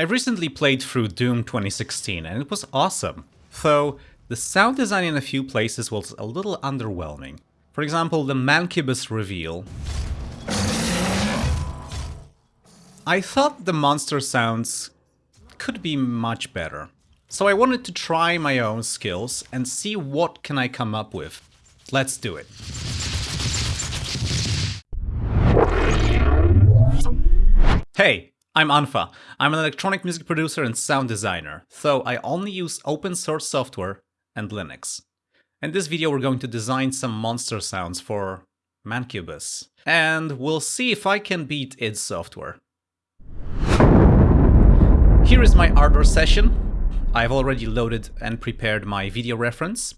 I recently played through Doom 2016 and it was awesome, though the sound design in a few places was a little underwhelming. For example, the Mancubus reveal. I thought the monster sounds could be much better. So I wanted to try my own skills and see what can I come up with. Let's do it. Hey, I'm unfa. I'm an electronic music producer and sound designer, so I only use open source software and Linux. In this video we're going to design some monster sounds for Mancubus, and we'll see if I can beat id Software. Here is my Ardour session. I've already loaded and prepared my video reference,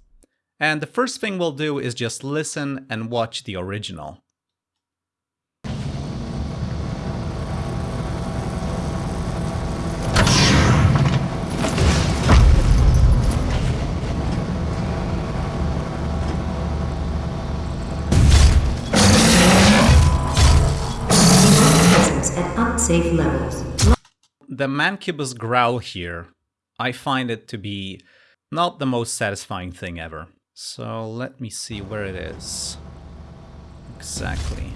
and the first thing we'll do is just listen and watch the original. Safe levels. The Mancubus growl here, I find it to be not the most satisfying thing ever. So let me see where it is. Exactly.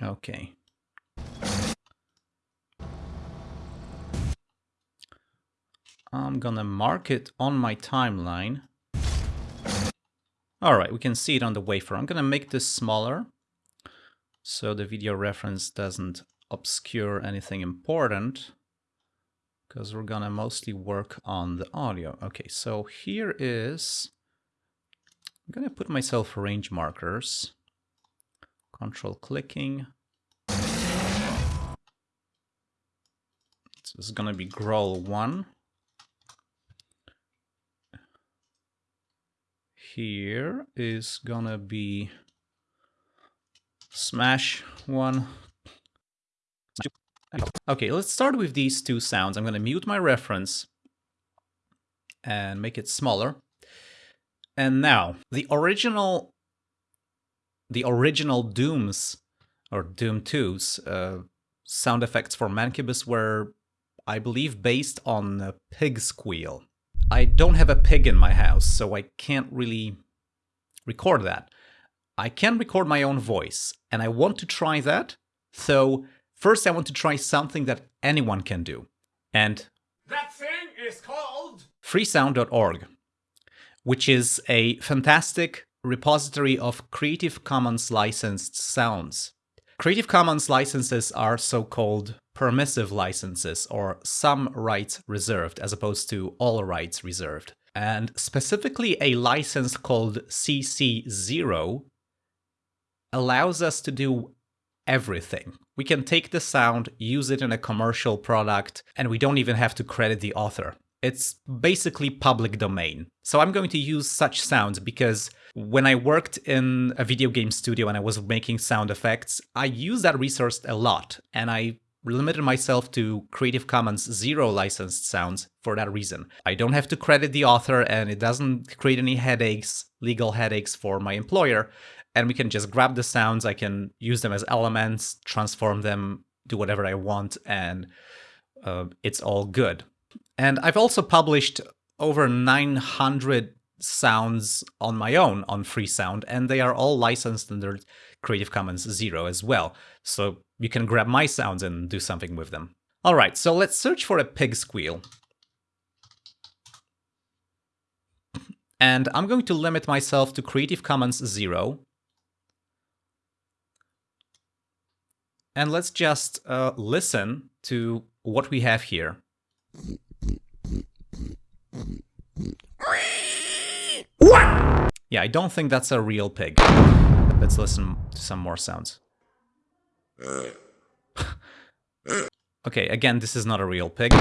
Okay. I'm gonna mark it on my timeline. Alright, we can see it on the wafer. I'm gonna make this smaller so the video reference doesn't obscure anything important because we're gonna mostly work on the audio. Okay, so here is, I'm gonna put myself range markers, control clicking. This is gonna be growl one. Here is gonna be smash one. Okay, let's start with these two sounds. I'm going to mute my reference and make it smaller. And now, the original the original Dooms, or Doom 2's uh, sound effects for Mancubus were, I believe, based on a pig squeal. I don't have a pig in my house, so I can't really record that. I can record my own voice, and I want to try that, so First, I want to try something that anyone can do. And that thing is called freesound.org, which is a fantastic repository of Creative Commons licensed sounds. Creative Commons licenses are so-called permissive licenses or some rights reserved as opposed to all rights reserved. And specifically a license called CC0 allows us to do everything. We can take the sound, use it in a commercial product, and we don't even have to credit the author. It's basically public domain. So I'm going to use such sounds because when I worked in a video game studio and I was making sound effects, I used that resource a lot and I limited myself to Creative Commons zero licensed sounds for that reason. I don't have to credit the author and it doesn't create any headaches, legal headaches for my employer and we can just grab the sounds. I can use them as elements, transform them, do whatever I want, and uh, it's all good. And I've also published over 900 sounds on my own on Freesound, and they are all licensed under Creative Commons Zero as well. So you can grab my sounds and do something with them. All right, so let's search for a pig squeal. And I'm going to limit myself to Creative Commons Zero And let's just uh, listen to what we have here. What? Yeah, I don't think that's a real pig. Let's listen to some more sounds. okay, again, this is not a real pig.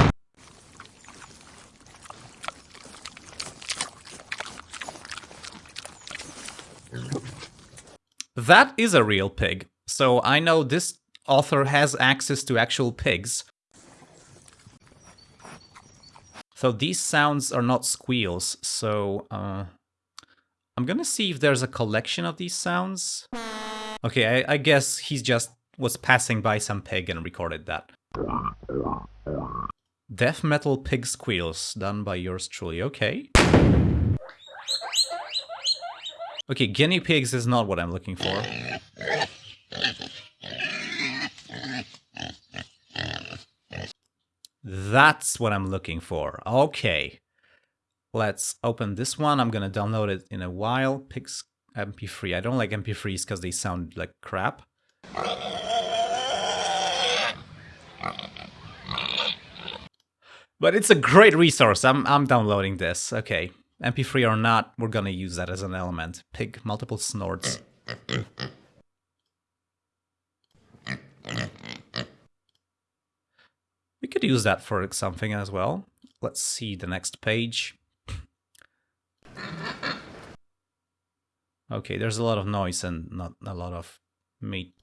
That is a real pig. So I know this author has access to actual pigs. So these sounds are not squeals, so uh, I'm gonna see if there's a collection of these sounds. Okay, I, I guess he's just was passing by some pig and recorded that. Death metal pig squeals done by yours truly. Okay. Okay, guinea pigs is not what I'm looking for. That's what I'm looking for. Okay. Let's open this one. I'm gonna download it in a while. Pigs MP3. I don't like MP3s because they sound like crap. But it's a great resource. I'm I'm downloading this. Okay. MP3 or not, we're gonna use that as an element. Pig multiple snorts. We could use that for something as well. Let's see the next page. Okay, there's a lot of noise and not a lot of meat.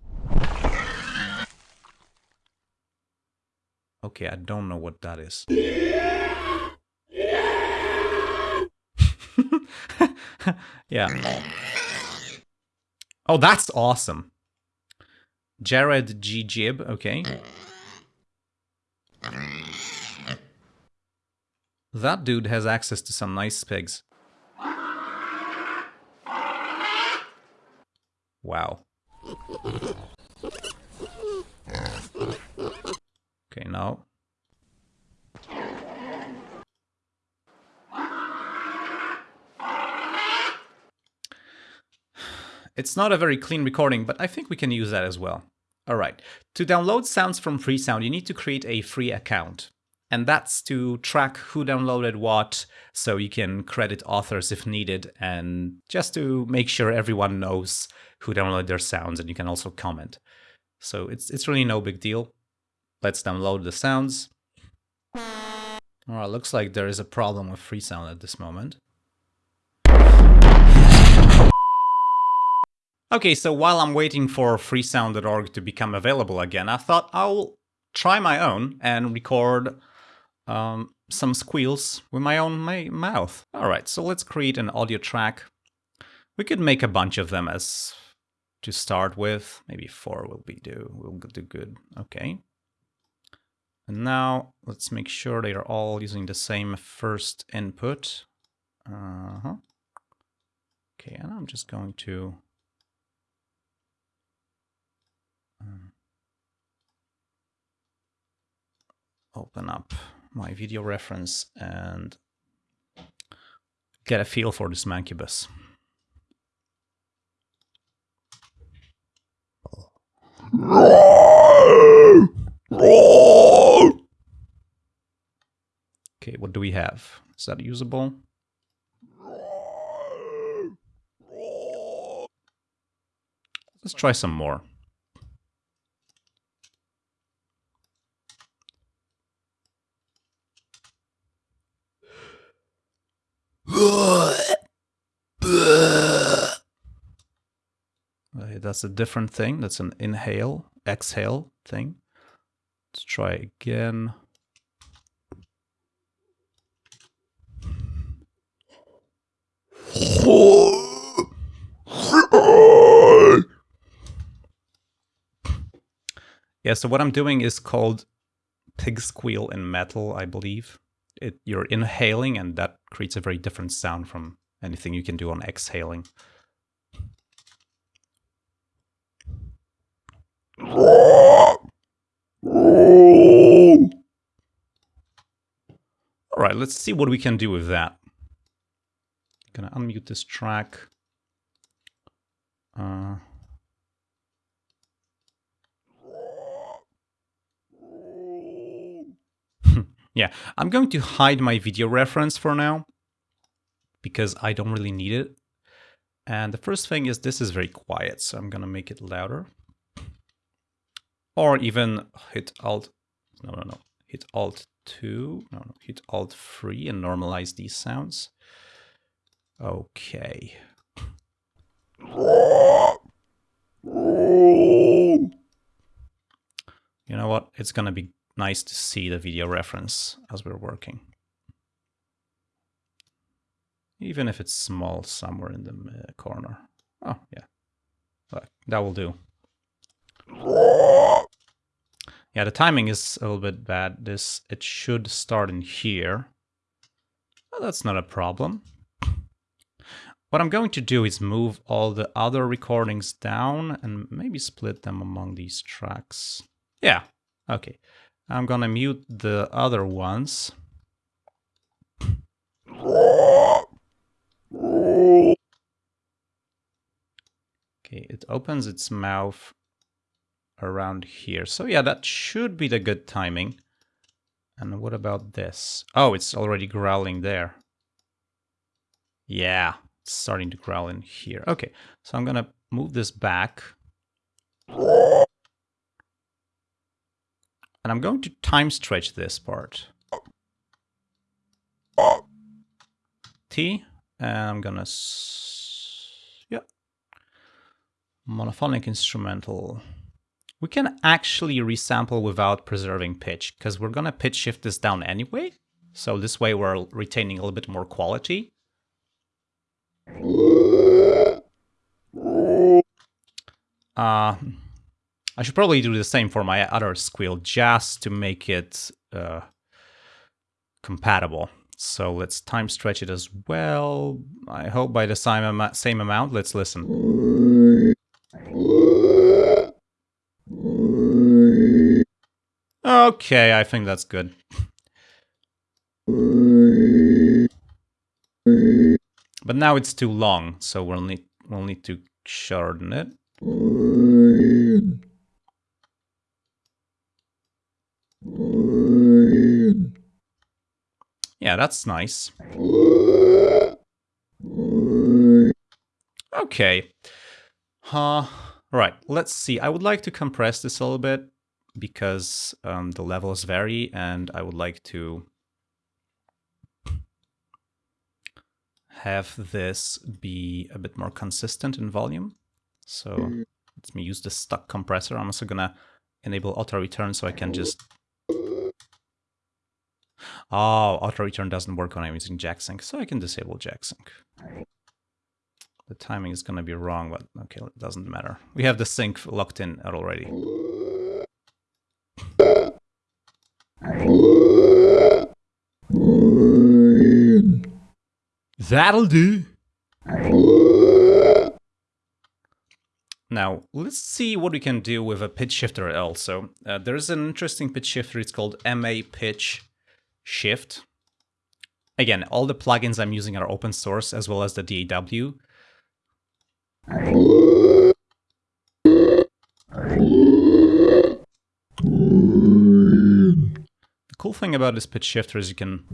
Okay, I don't know what that is. yeah. Oh, that's awesome. Jared G. Jib, okay. That dude has access to some nice pigs. Wow. Okay, now. It's not a very clean recording, but I think we can use that as well. Alright, to download sounds from Freesound, you need to create a free account. And that's to track who downloaded what, so you can credit authors if needed, and just to make sure everyone knows who downloaded their sounds, and you can also comment. So it's, it's really no big deal. Let's download the sounds. Alright, looks like there is a problem with Freesound at this moment. Okay, so while I'm waiting for freesound.org to become available again, I thought I'll try my own and record um, some squeals with my own my mouth. Alright, so let's create an audio track. We could make a bunch of them as to start with. Maybe four will be do will do good. Okay. And now let's make sure they are all using the same first input. Uh -huh. Okay, and I'm just going to um, open up my video reference and get a feel for this Mancubus. Okay, what do we have? Is that usable? Let's try some more. That's a different thing. That's an inhale, exhale thing. Let's try again. Yeah, so what I'm doing is called pig squeal in metal, I believe. It, you're inhaling and that creates a very different sound from anything you can do on exhaling. All right, let's see what we can do with that. I'm gonna unmute this track. Uh, yeah, I'm going to hide my video reference for now because I don't really need it. And the first thing is this is very quiet, so I'm gonna make it louder. Or even hit Alt, no, no, no, hit Alt 2, no, no, hit Alt 3 and normalize these sounds. Okay. You know what? It's gonna be nice to see the video reference as we're working. Even if it's small somewhere in the uh, corner. Oh, yeah. That will do. Yeah, the timing is a little bit bad. This It should start in here. Well, that's not a problem. What I'm going to do is move all the other recordings down and maybe split them among these tracks. Yeah, okay. I'm gonna mute the other ones. Okay, it opens its mouth around here. So yeah, that should be the good timing. And what about this? Oh, it's already growling there. Yeah, it's starting to growl in here. Okay, so I'm gonna move this back. And I'm going to time stretch this part. T, and I'm gonna, yeah, monophonic instrumental. We can actually resample without preserving pitch, because we're gonna pitch shift this down anyway. So this way we're retaining a little bit more quality. Uh, I should probably do the same for my other squeal just to make it uh, compatible. So let's time stretch it as well. I hope by the same, same amount. Let's listen. Okay, I think that's good. But now it's too long, so we'll need we'll need to shorten it. Yeah, that's nice. Okay. Uh, right, let's see. I would like to compress this a little bit because um, the levels vary and I would like to have this be a bit more consistent in volume. So mm. let me use the stuck compressor. I'm also gonna enable auto return so I can just... Oh, auto return doesn't work when I'm using JackSync, so I can disable JackSync. The timing is gonna be wrong, but okay, it doesn't matter. We have the sync locked in already. That'll do. Now, let's see what we can do with a pitch shifter also. Uh, there's an interesting pitch shifter, it's called MA Pitch Shift. Again, all the plugins I'm using are open source, as well as the DAW. The cool thing about this pitch shifter is you can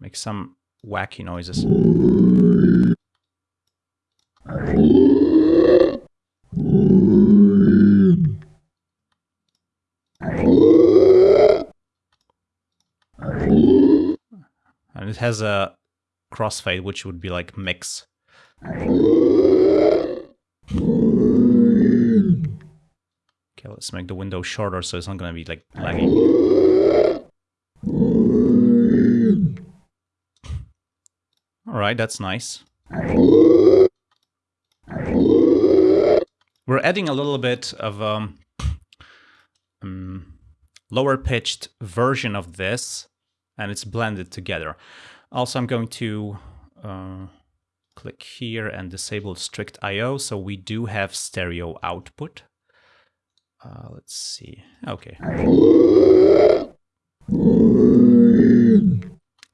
make some wacky noises. And it has a crossfade, which would be like mix. Okay, let's make the window shorter so it's not gonna be like lagging. Alright, that's nice. We're adding a little bit of um, um, lower pitched version of this and it's blended together. Also, I'm going to uh, click here and disable strict IO so we do have stereo output. Uh, let's see. Okay.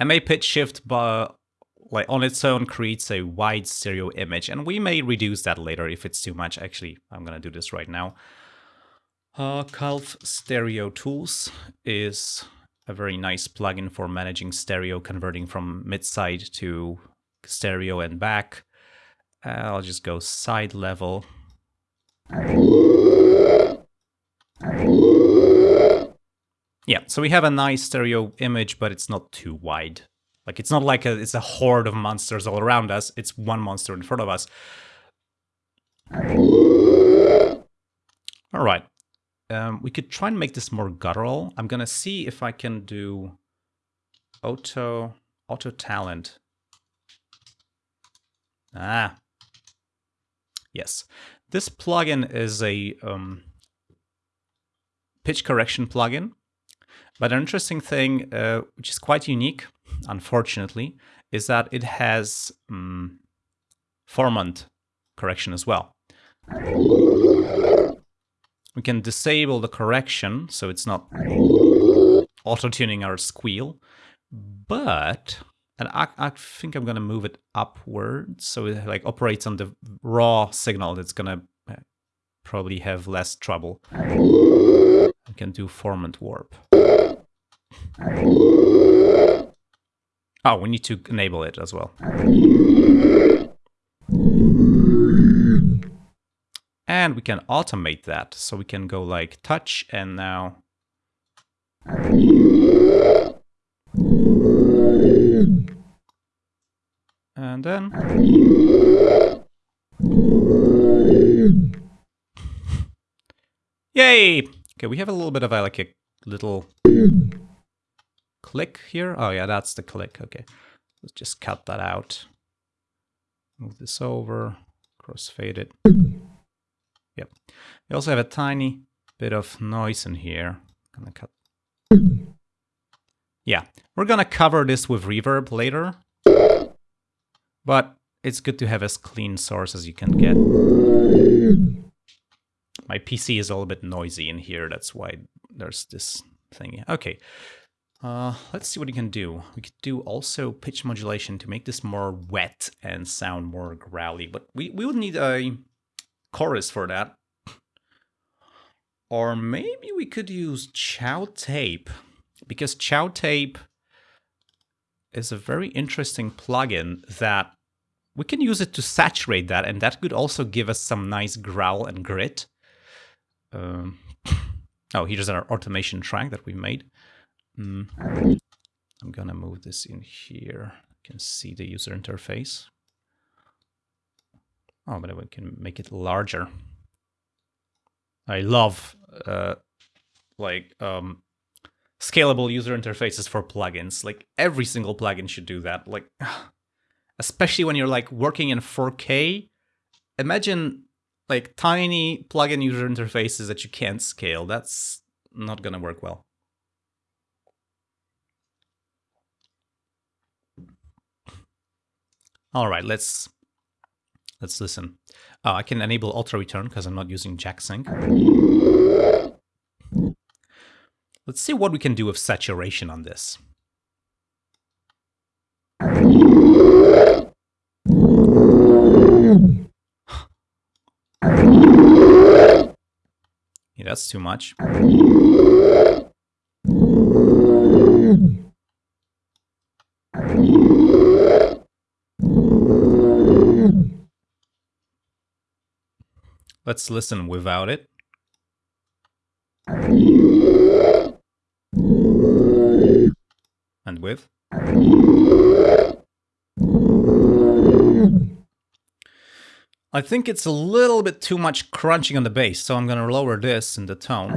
MA pitch shift but like on its own creates a wide stereo image and we may reduce that later if it's too much. Actually, I'm gonna do this right now. Uh, Calf Stereo Tools is a very nice plugin for managing stereo, converting from mid-side to stereo and back. Uh, I'll just go side level. Yeah, so we have a nice stereo image, but it's not too wide. Like it's not like a, it's a horde of monsters all around us. It's one monster in front of us. All right. Um, we could try and make this more guttural. I'm gonna see if I can do auto Autotalent. Ah, yes. This plugin is a um, pitch correction plugin. But an interesting thing, uh, which is quite unique, unfortunately, is that it has um, formant correction as well. We can disable the correction, so it's not auto-tuning our squeal, but and I, I think I'm gonna move it upwards so it like operates on the raw signal. It's gonna uh, probably have less trouble. We can do formant warp. Oh, we need to enable it as well. And we can automate that. So we can go like touch and now and then Yay! Okay, we have a little bit of a, like a little click here. Oh yeah, that's the click. Okay, let's just cut that out. Move this over, crossfade it. Yep. We also have a tiny bit of noise in here. I'm gonna cut. Yeah, we're gonna cover this with reverb later, but it's good to have as clean source as you can get. My PC is a little bit noisy in here, that's why there's this thing. Okay, uh, let's see what we can do. We could do also pitch modulation to make this more wet and sound more growly, but we, we would need a chorus for that. Or maybe we could use Chow Tape, because Chow Tape is a very interesting plugin that we can use it to saturate that, and that could also give us some nice growl and grit. Um, oh, here's our automation track that we made. Mm. I'm gonna move this in here. You can see the user interface. Oh, but we can make it larger. I love uh, like um, scalable user interfaces for plugins. Like every single plugin should do that. Like especially when you're like working in 4K. Imagine like tiny plugin user interfaces that you can't scale. That's not gonna work well. All right, let's let's listen. Uh, I can enable auto return because I'm not using jack sync. Let's see what we can do with saturation on this. Yeah, that's too much. Let's listen without it. And with. I think it's a little bit too much crunching on the bass, so I'm gonna lower this in the tone.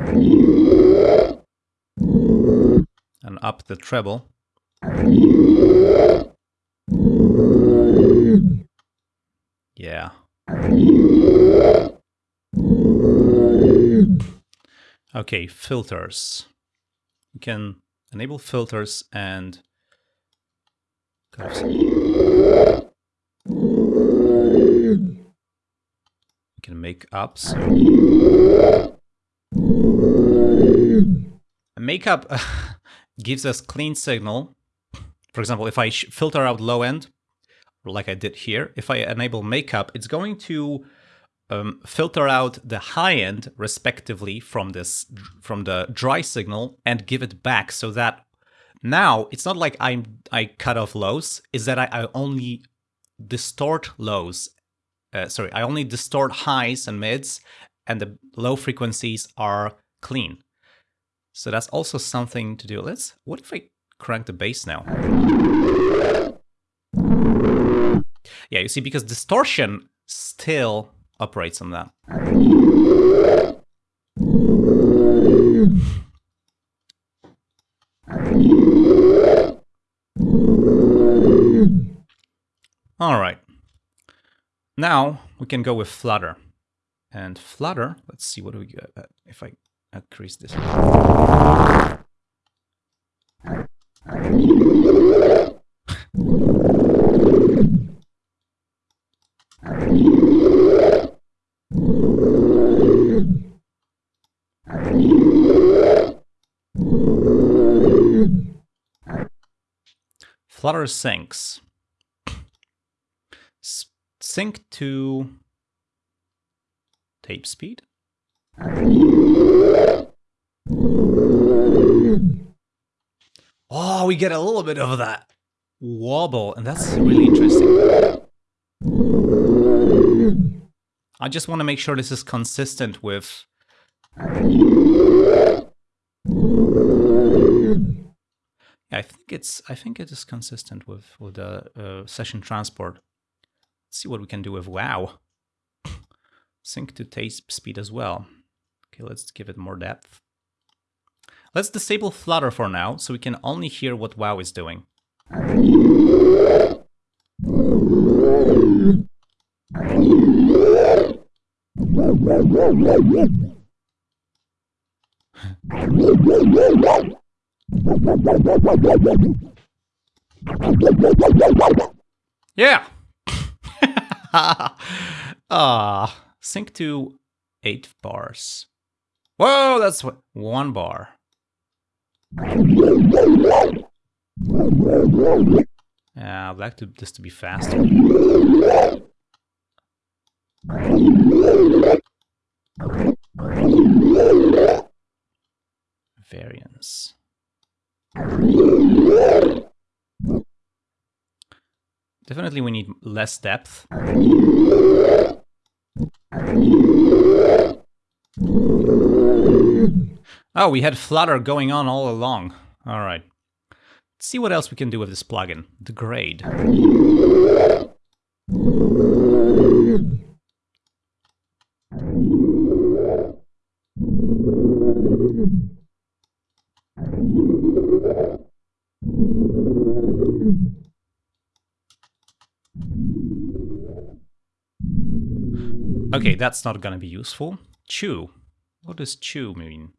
And up the treble. Yeah. Okay, filters. You can enable filters and you can make ups. Makeup gives us clean signal. For example, if I filter out low end, like I did here, if I enable makeup, it's going to um, filter out the high end respectively from this from the dry signal and give it back so that now it's not like I'm I cut off lows, is that I, I only distort lows. Uh, sorry, I only distort highs and mids, and the low frequencies are clean. So that's also something to do. Let's. What if I crank the bass now? Yeah, you see, because distortion still operates on that. All right. Now we can go with Flutter. And Flutter, let's see what do we get. Uh, if I increase this. Flutter syncs. Sync to tape speed. Oh, we get a little bit of that wobble, and that's really interesting. I just want to make sure this is consistent with... Yeah, I think it's I think it is consistent with with the uh, session transport. Let's see what we can do with wow. Sync to tape speed as well. Okay, let's give it more depth. Let's disable Flutter for now, so we can only hear what wow is doing. Yeah. Ah, sync to eight bars. Whoa, that's one bar. Yeah, I'd like to, this to be faster. Variance. Definitely we need less depth. Oh, we had Flutter going on all along. All right. Let's see what else we can do with this plugin. Degrade. Okay, that's not gonna be useful. Chew. What does chew mean?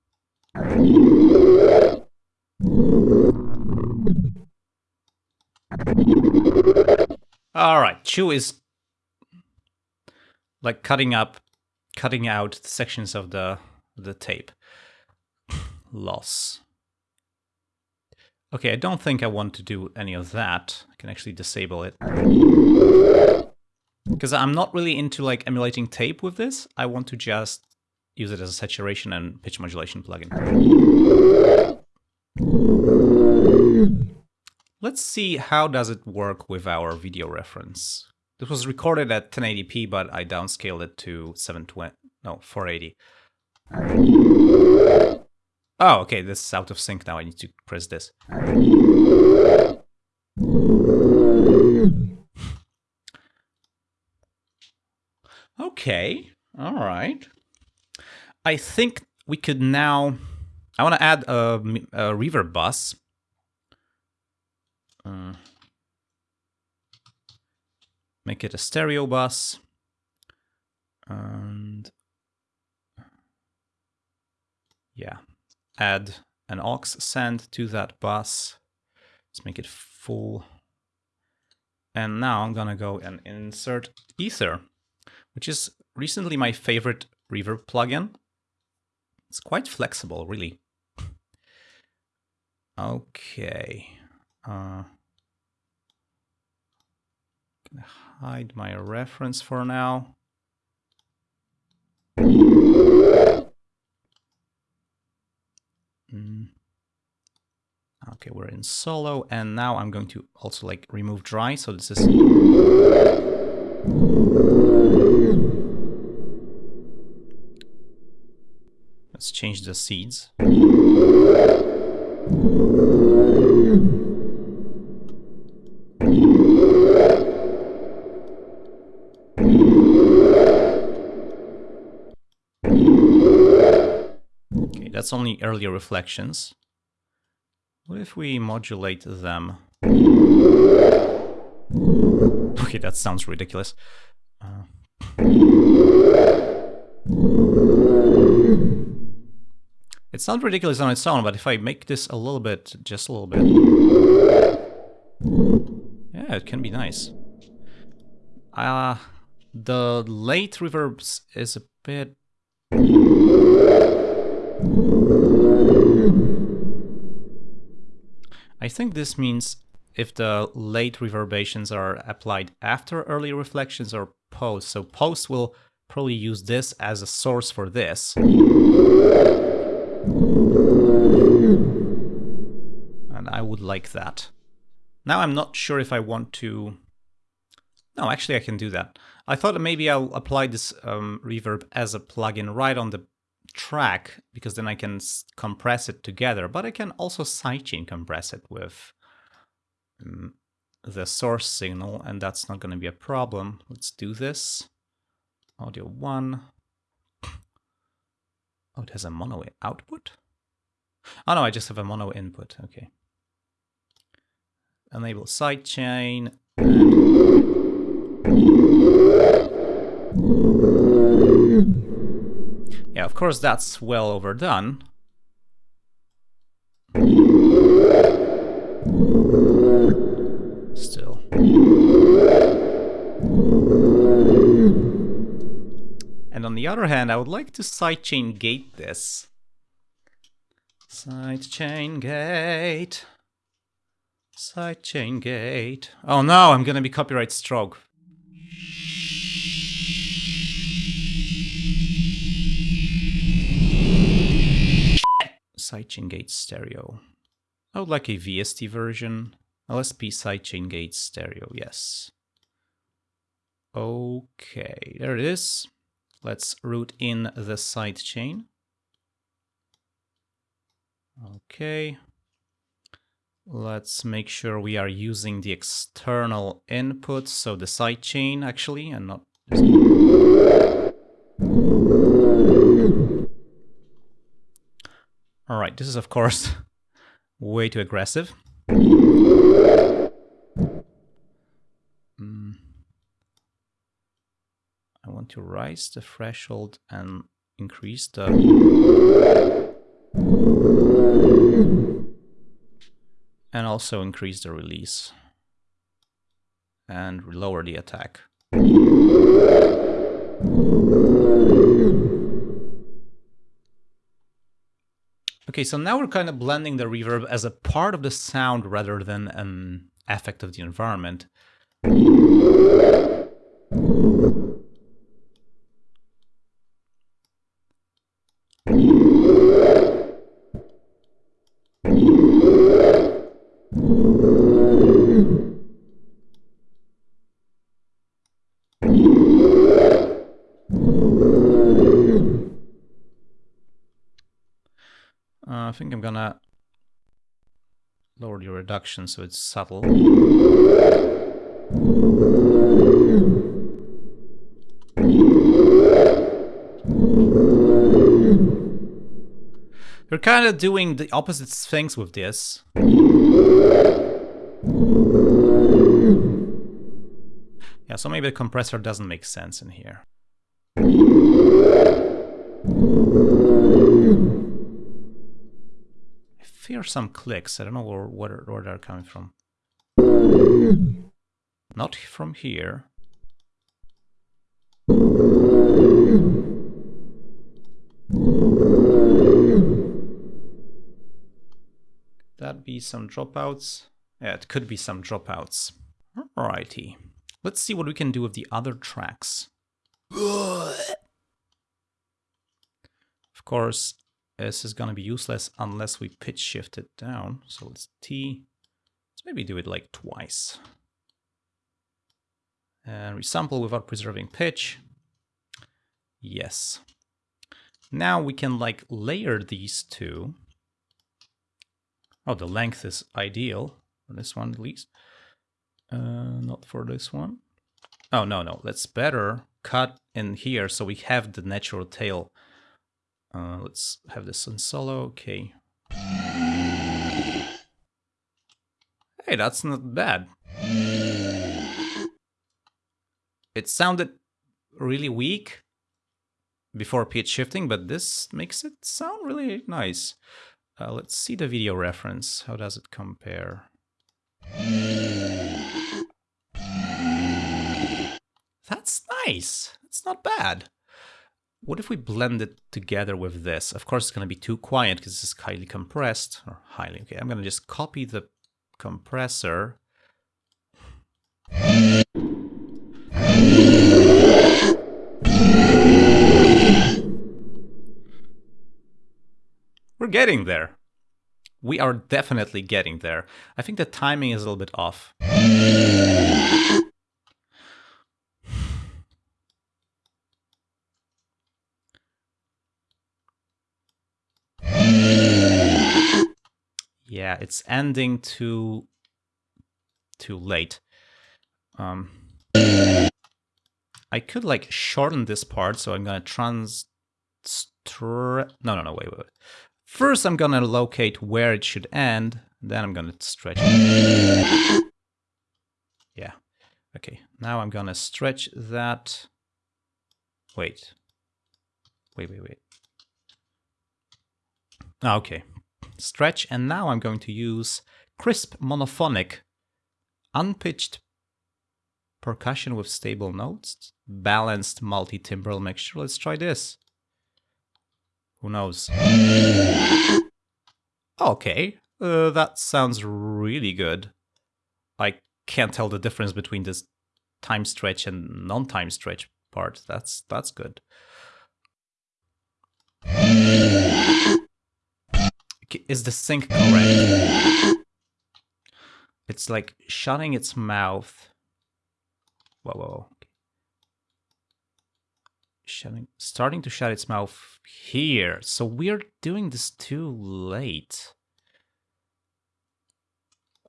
Alright, chew is like cutting up, cutting out sections of the, the tape. Loss. Okay, I don't think I want to do any of that. I can actually disable it. Because I'm not really into like emulating tape with this. I want to just use it as a saturation and pitch modulation plugin. Let's see how does it work with our video reference. This was recorded at 1080p, but I downscaled it to 720, no, 480. Oh, okay, this is out of sync now. I need to press this. Okay, all right. I think we could now... I want to add a, a reverb bus. Uh, make it a stereo bus. And... Yeah, add an aux send to that bus. Let's make it full. And now I'm gonna go and insert Aether, which is recently my favorite reverb plugin. It's quite flexible, really. Okay. Uh, hide my reference for now. Mm. Okay, we're in solo, and now I'm going to also like remove dry, so this is... Let's change the seeds. Okay, that's only earlier reflections. What if we modulate them? Okay, that sounds ridiculous. Uh... It's not ridiculous on its own, but if I make this a little bit, just a little bit... Yeah, it can be nice. Uh, the late reverbs is a bit... I think this means if the late reverberations are applied after early reflections or post. So post will probably use this as a source for this. And I would like that. Now I'm not sure if I want to... No, actually I can do that. I thought maybe I'll apply this um, reverb as a plugin right on the track, because then I can compress it together, but I can also sidechain compress it with um, the source signal, and that's not going to be a problem. Let's do this. Audio 1. Oh, it has a mono output? Oh no, I just have a mono input, okay. Enable sidechain. Yeah, of course that's well overdone. Still. And on the other hand, I would like to sidechain gate this. Sidechain gate. Sidechain gate. Oh no, I'm gonna be copyright stroke. Sidechain gate stereo. I would like a VST version. LSP sidechain gate stereo, yes. Okay, there it is. Let's root in the sidechain. Okay. Let's make sure we are using the external input, so the sidechain actually, and not... Alright, this is of course way too aggressive. Mm. I want to raise the threshold and increase the and also increase the release and lower the attack. Okay, so now we're kind of blending the reverb as a part of the sound rather than an effect of the environment. Uh, I think I'm gonna lower the reduction so it's subtle. We're kind of doing the opposite things with this. Yeah, so maybe the compressor doesn't make sense in here. Fear some clicks. I don't know where, where, where they're coming from. Not from here. That be some dropouts? Yeah, it could be some dropouts. Alrighty. Let's see what we can do with the other tracks. Of course, this is going to be useless unless we pitch shift it down. So let's T. Let's maybe do it like twice. And resample without preserving pitch. Yes. Now we can like layer these two. Oh, the length is ideal for this one at least. Uh, not for this one. Oh, no, no. Let's better cut in here so we have the natural tail uh, let's have this on solo. Okay. Hey, that's not bad. It sounded really weak before pitch shifting, but this makes it sound really nice. Uh, let's see the video reference. How does it compare? That's nice. It's not bad. What if we blend it together with this? Of course, it's going to be too quiet because this is highly compressed. Or highly, okay. I'm going to just copy the compressor. We're getting there. We are definitely getting there. I think the timing is a little bit off. Yeah, it's ending too too late. Um, I could like shorten this part, so I'm gonna trans. No, no, no, wait, wait. First, I'm gonna locate where it should end. Then I'm gonna stretch. Yeah. Okay. Now I'm gonna stretch that. Wait. Wait, wait, wait. Ah, okay. Stretch, and now I'm going to use crisp monophonic, unpitched percussion with stable notes, balanced multi-timbral mixture. Let's try this. Who knows? Okay, uh, that sounds really good. I can't tell the difference between this time stretch and non-time stretch part. That's that's good. Is the sync correct? It's like shutting its mouth. Whoa, whoa, whoa shutting, starting to shut its mouth here. So we're doing this too late.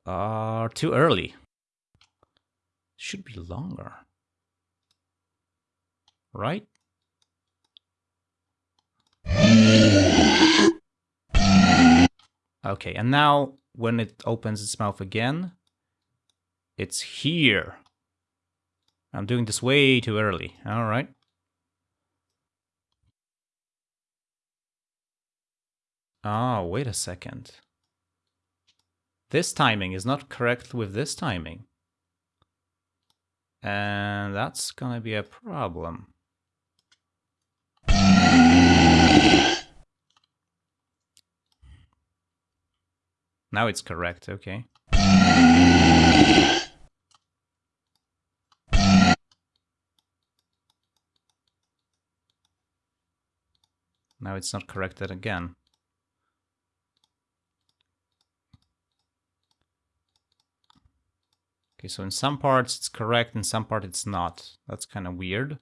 Uh, too early. Should be longer. Right? Okay, and now when it opens its mouth again, it's here. I'm doing this way too early. All right. Ah, wait a second. This timing is not correct with this timing. And that's gonna be a problem. Now it's correct, okay. Now it's not corrected again. Okay, so in some parts it's correct, in some part it's not. That's kind of weird.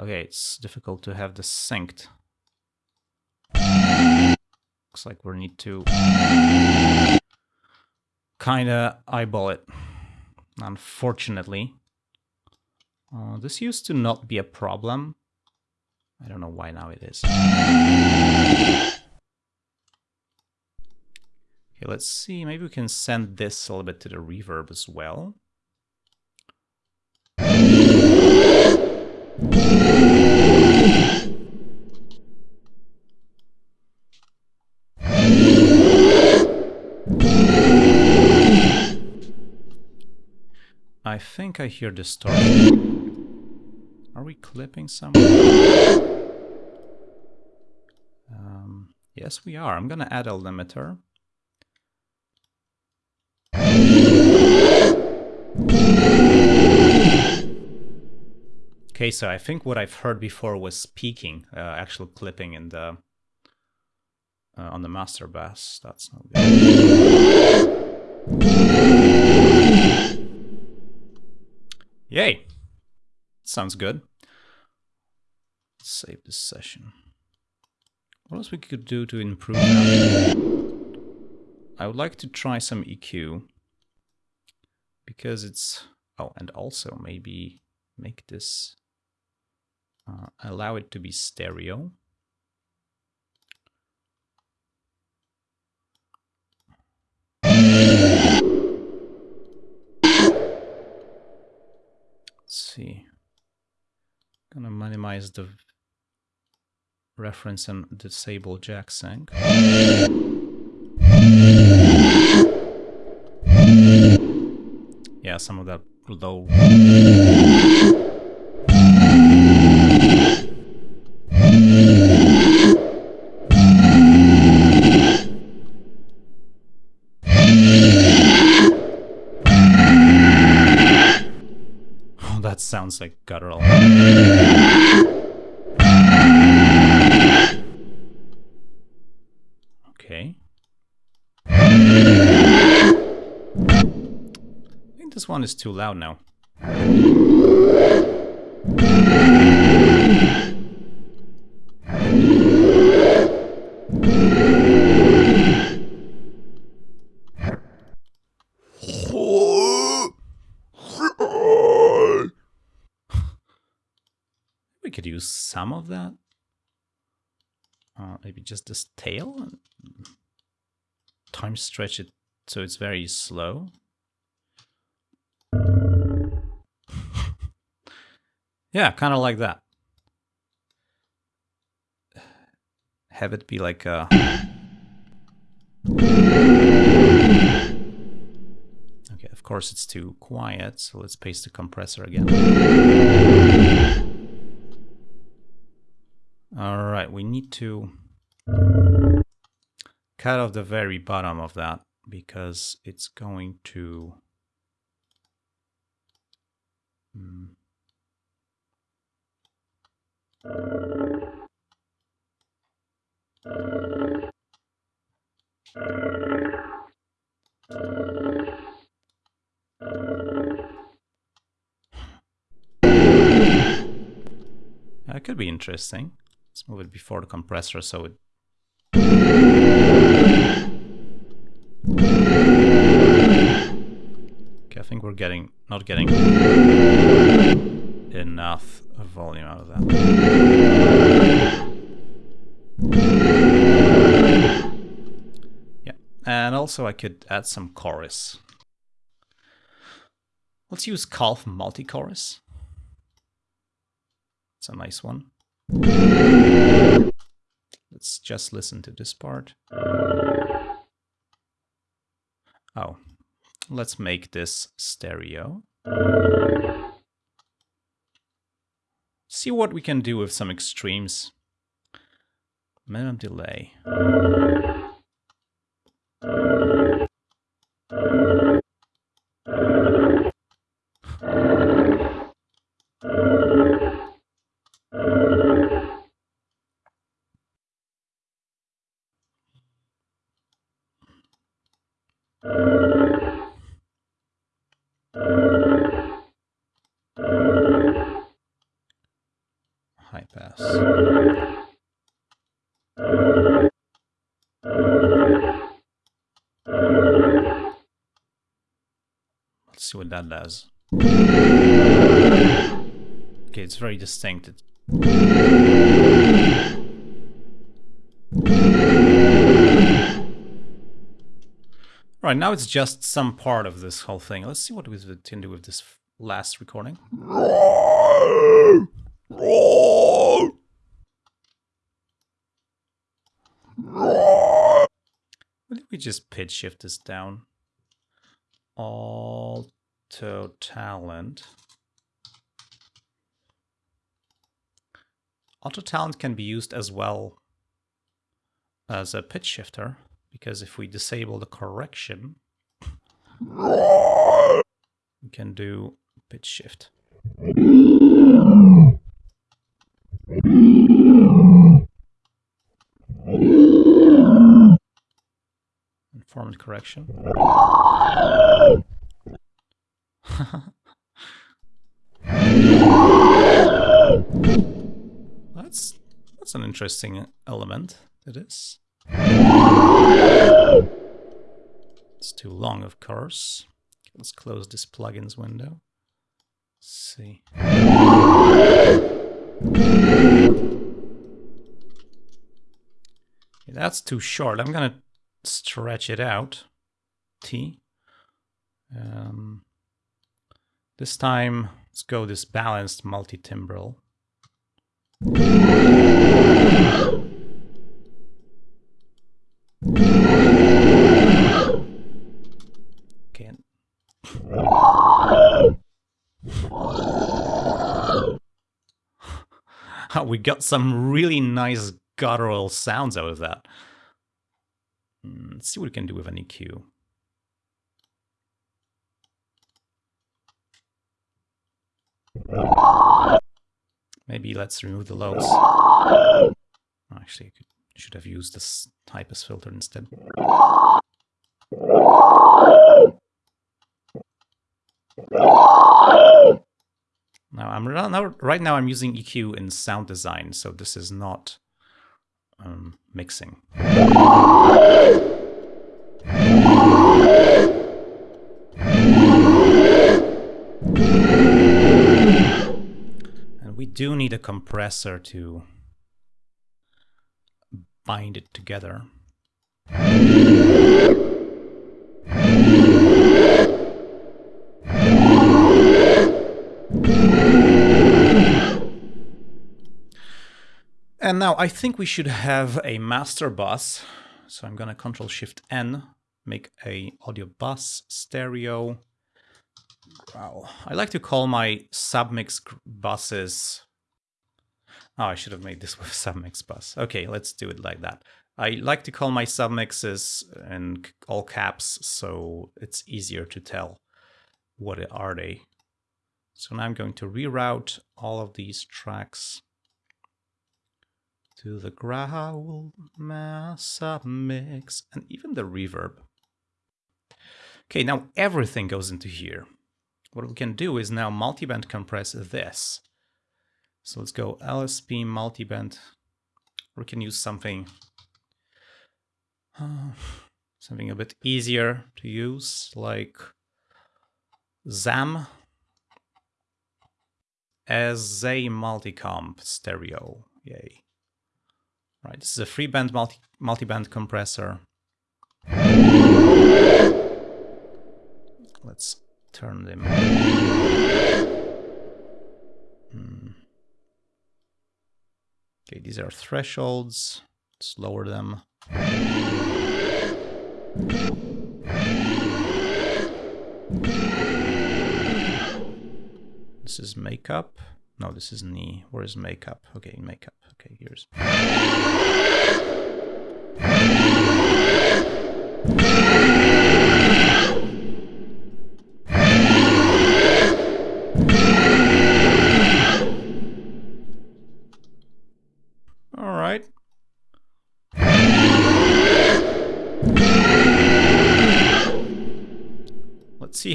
Okay, it's difficult to have this synced. Looks like we need to kind of eyeball it, unfortunately. Uh, this used to not be a problem. I don't know why now it is. Okay, let's see. Maybe we can send this a little bit to the reverb as well. I think I hear the distortion. Are we clipping somewhere? Um, yes, we are. I'm gonna add a limiter. Okay, so I think what I've heard before was peaking, uh, actual clipping in the uh, on the master bus. That's not good. Yay! Sounds good. Save this session. What else we could do to improve? I would like to try some EQ because it's oh and also maybe make this uh, allow it to be stereo see Gonna minimize the reference and disable jack sync. Yeah, some of that low. One is too loud now. We could use some of that. Uh, maybe just this tail. Time stretch it so it's very slow. Yeah, kind of like that. Have it be like a. Okay, of course it's too quiet, so let's paste the compressor again. All right, we need to cut off the very bottom of that because it's going to Hmm. That could be interesting. Let's move it before the compressor so it Okay, I think we're getting not getting enough volume out of that. Yeah, and also I could add some chorus. Let's use Calf multi-chorus. It's a nice one. Let's just listen to this part. Oh, let's make this stereo. See what we can do with some extremes. Minimum delay. High pass. Let's see what that. Okay, it's very distinct. It- Right, now it's just some part of this whole thing. Let's see what we can do with this last recording. What if we just pitch shift this down? Autotalent. Auto talent can be used as well as a pitch shifter because if we disable the correction, we can do pitch shift. Informant correction. that's that's an interesting element. It is. It's too long, of course. Let's close this plugins window. Let's see. Okay, that's too short. I'm gonna stretch it out. T. Um, this time, let's go this balanced multi-timbral. Okay. and- we got some really nice guttural sounds out of that. Hmm, Let's see what we can do with an EQ. Maybe let's remove the lows. Actually, I could, should have used this typus filter instead. Now I'm now, right now I'm using EQ in sound design, so this is not um, mixing. And we do need a compressor to bind it together. And now I think we should have a master bus. So I'm gonna Control Shift N, make a audio bus stereo. Wow. I like to call my submix buses. Oh, I should have made this with submix bus. Okay, let's do it like that. I like to call my submixes in all caps, so it's easier to tell what are they. So now I'm going to reroute all of these tracks to the growl mass submix and even the reverb. Okay, now everything goes into here. What we can do is now multiband compress this. So let's go LSP multiband. We can use something uh, something a bit easier to use, like ZAM as a multicomp stereo. Yay. Right, this is a free band multi multiband compressor. Let's turn them. Hmm. Okay, these are thresholds. Let's lower them. This is makeup. No, this is knee. Where is makeup? Okay, makeup. Okay, here's.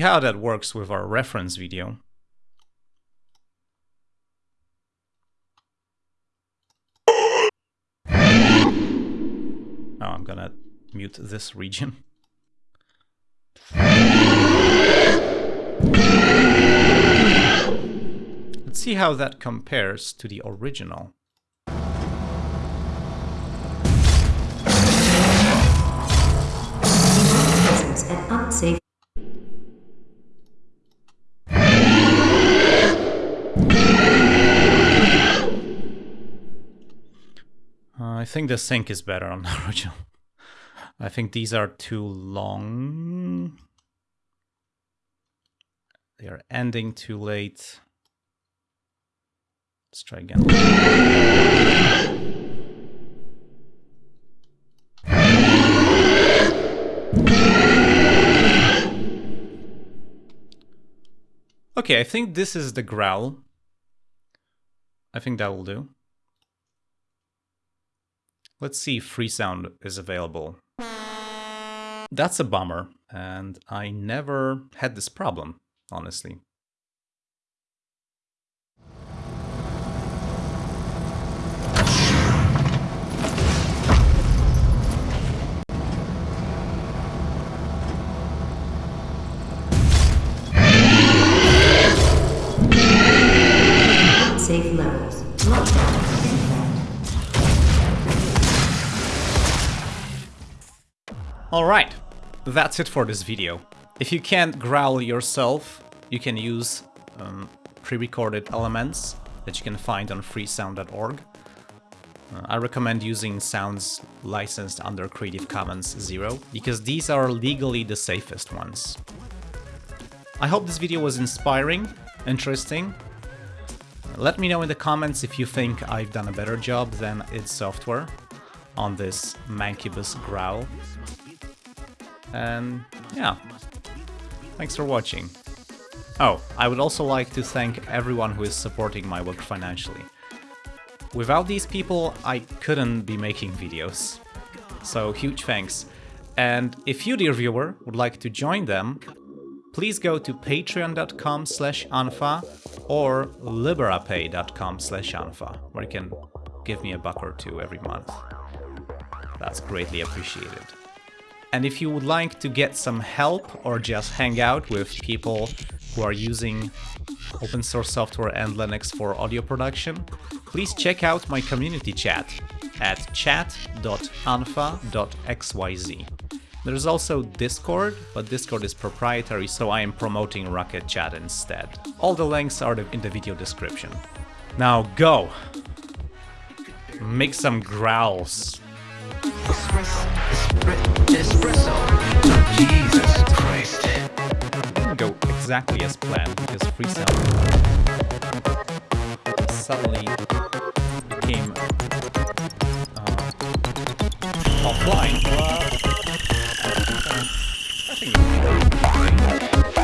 How that works with our reference video. Oh, I'm gonna mute this region. Let's see how that compares to the original. unsafe Uh, I think the sync is better on the original. I think these are too long. They are ending too late. Let's try again. Okay, I think this is the growl. I think that will do. Let's see if Freesound is available. That's a bummer, and I never had this problem, honestly. Alright, that's it for this video. If you can't growl yourself, you can use um, pre-recorded elements that you can find on freesound.org. Uh, I recommend using sounds licensed under Creative Commons Zero, because these are legally the safest ones. I hope this video was inspiring, interesting. Let me know in the comments if you think I've done a better job than id Software on this Mancubus growl. And yeah, thanks for watching. Oh, I would also like to thank everyone who is supporting my work financially. Without these people, I couldn't be making videos. So huge thanks. And if you, dear viewer, would like to join them, please go to patreon.com slash unfa or liberapay.com slash unfa, where you can give me a buck or two every month. That's greatly appreciated. And if you would like to get some help or just hang out with people who are using open source software and Linux for audio production, please check out my community chat at chat.unfa.xyz. There's also Discord, but Discord is proprietary, so I am promoting Rocket Chat instead. All the links are in the video description. Now go! Make some growls. Didn't go exactly as planned because freestyle suddenly became uh, offline. I think